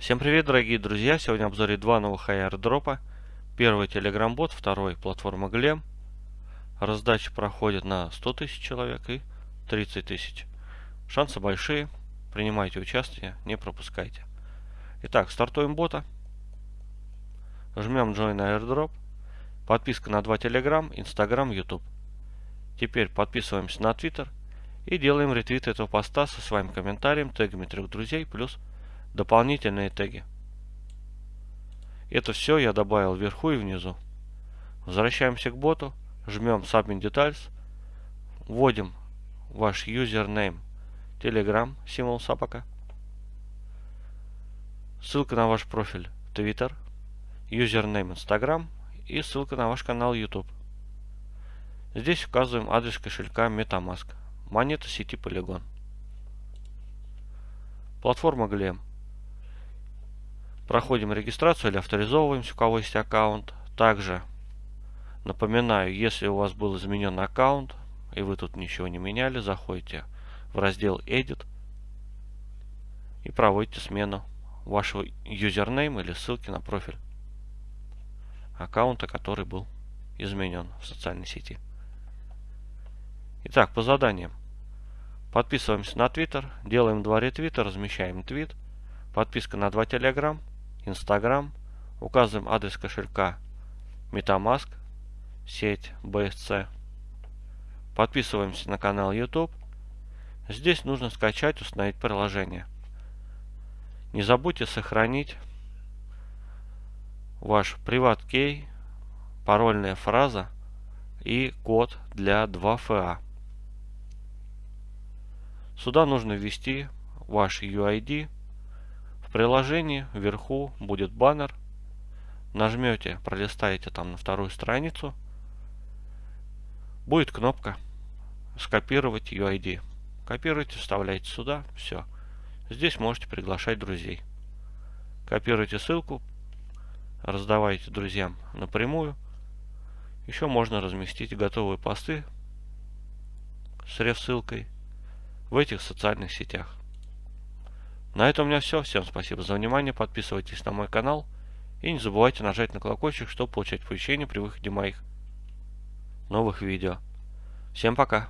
Всем привет, дорогие друзья! Сегодня в обзоре два новых airdropа. Первый Telegram бот, второй платформа Glem. Раздача проходит на 100 тысяч человек и 30 тысяч. Шансы большие. Принимайте участие, не пропускайте. Итак, стартуем бота. Жмем Join Airdrop. Подписка на два Telegram, Instagram, YouTube. Теперь подписываемся на Twitter и делаем ретвит этого поста со своим комментарием, тегами трех друзей, плюс дополнительные теги. Это все я добавил вверху и внизу. Возвращаемся к боту, жмем Submit Details, вводим ваш username Telegram, символ собака, ссылка на ваш профиль Twitter, username Instagram и ссылка на ваш канал YouTube. Здесь указываем адрес кошелька MetaMask, монета сети Polygon. Платформа Glem. Проходим регистрацию или авторизовываемся, у кого есть аккаунт. Также напоминаю, если у вас был изменен аккаунт, и вы тут ничего не меняли, заходите в раздел Edit и проводите смену вашего юзернейма или ссылки на профиль аккаунта, который был изменен в социальной сети. Итак, по заданиям. Подписываемся на Twitter, делаем два ретвита, размещаем твит, подписка на два Telegram, Instagram, указываем адрес кошелька MetaMask, сеть BSC. Подписываемся на канал YouTube. Здесь нужно скачать, установить приложение. Не забудьте сохранить ваш приват-кей, парольная фраза и код для 2FA. Сюда нужно ввести ваш UID. В приложении вверху будет баннер. Нажмете, пролистаете там на вторую страницу. Будет кнопка скопировать UID. Копируйте, вставляйте сюда. Все. Здесь можете приглашать друзей. Копируйте ссылку, раздавайте друзьям напрямую. Еще можно разместить готовые посты с реф-ссылкой в этих социальных сетях. На этом у меня все. Всем спасибо за внимание. Подписывайтесь на мой канал. И не забывайте нажать на колокольчик, чтобы получать оповещения при выходе моих новых видео. Всем пока!